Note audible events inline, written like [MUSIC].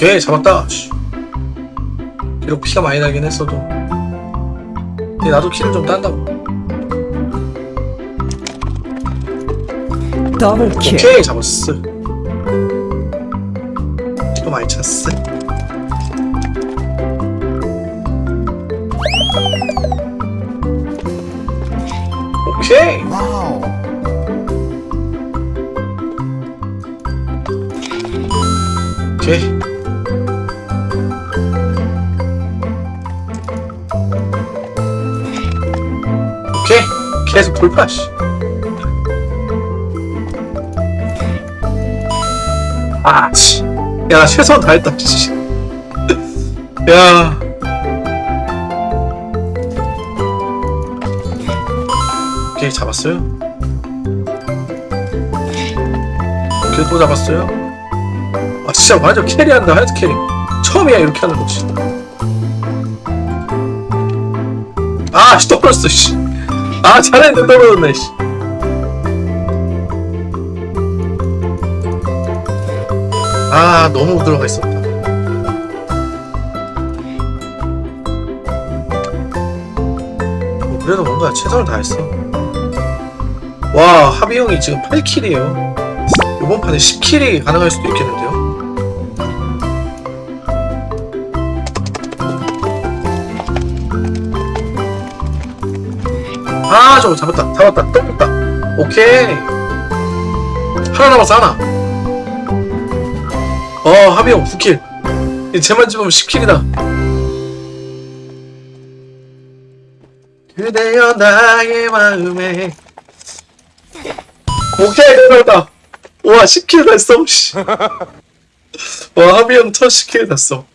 오케이 잡았다. 씨. 비록 피가 많이 나긴 했어도. 근데 나도 키를 좀 딴다고. double kill. 오케이 잡았어. 피가 많이 찼어. 오케이. wow. 오케이 계속 돌파 씨 아, 씨. 야, 나 최선 다했다, 씨. 야. 오케이, 잡았어요. 오케이, 또 잡았어요. 아, 진짜 완전 carry한다, hard carry. 처음이야, 이렇게 하는 거지. 아, 씨, 떨어졌어, 씨. 아, 잘했는데 떨어졌네, 씨. 아 너무 들어가 있었다. 뭐 그래도 뭔가 최선을 다했어. 와 하비 형이 지금 8킬이에요. 이번 판에 10킬이 가능할 수도 있겠는데요. 아 저거 잡았다. 잡았다. 떴다. 오케이. 하나 남았어 하나. 어 하비형 9킬. 쟤만 집으면 10킬이다. 그대여 나의 마음에. 오케이 끝났다. [LAUGHS] 와 10킬 됐어 씨. 와 하비형 첫 10킬 됐어